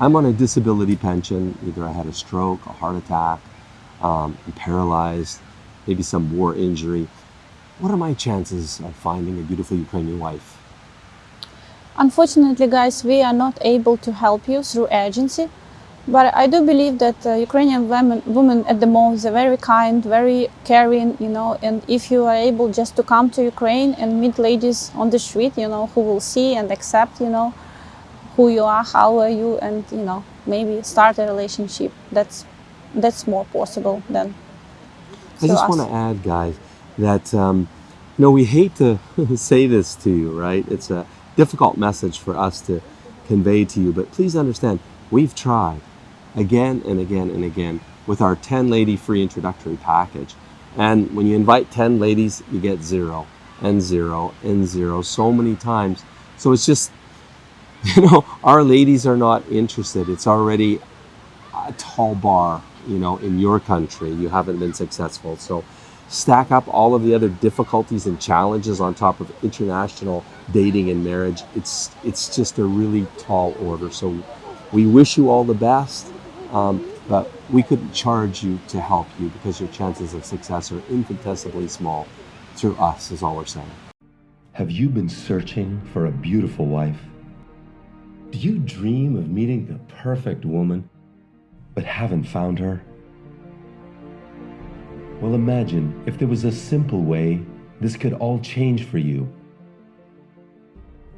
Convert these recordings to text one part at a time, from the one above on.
I'm on a disability pension. Either I had a stroke, a heart attack, um, I'm paralyzed, maybe some war injury. What are my chances of finding a beautiful Ukrainian wife? Unfortunately, guys, we are not able to help you through agency. But I do believe that uh, Ukrainian women, women at the moment are very kind, very caring, you know, and if you are able just to come to Ukraine and meet ladies on the street, you know, who will see and accept, you know, who you are, how are you, and, you know, maybe start a relationship, that's, that's more possible than I just want to add, guys, that, um, you know, we hate to say this to you, right? It's a difficult message for us to convey to you, but please understand, we've tried again and again and again with our 10 lady free introductory package. And when you invite 10 ladies, you get zero and zero and zero so many times. So it's just, you know, our ladies are not interested. It's already a tall bar, you know, in your country. You haven't been successful. So stack up all of the other difficulties and challenges on top of international dating and marriage. It's, it's just a really tall order. So we wish you all the best. Um, but we couldn't charge you to help you because your chances of success are infinitesimally small through us is all we're saying. Have you been searching for a beautiful wife? Do you dream of meeting the perfect woman, but haven't found her? Well, imagine if there was a simple way this could all change for you.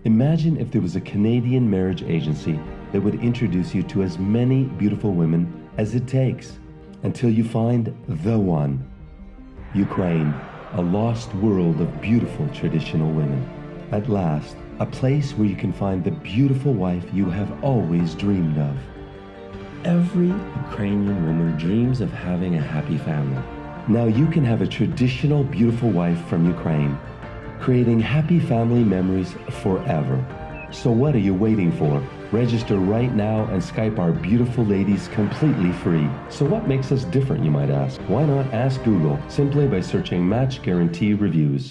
Imagine if there was a Canadian marriage agency that would introduce you to as many beautiful women as it takes until you find the one. Ukraine, a lost world of beautiful traditional women. At last, a place where you can find the beautiful wife you have always dreamed of. Every Ukrainian woman dreams of having a happy family. Now you can have a traditional beautiful wife from Ukraine, creating happy family memories forever. So what are you waiting for? Register right now and Skype our beautiful ladies completely free. So what makes us different, you might ask? Why not ask Google simply by searching Match Guarantee Reviews?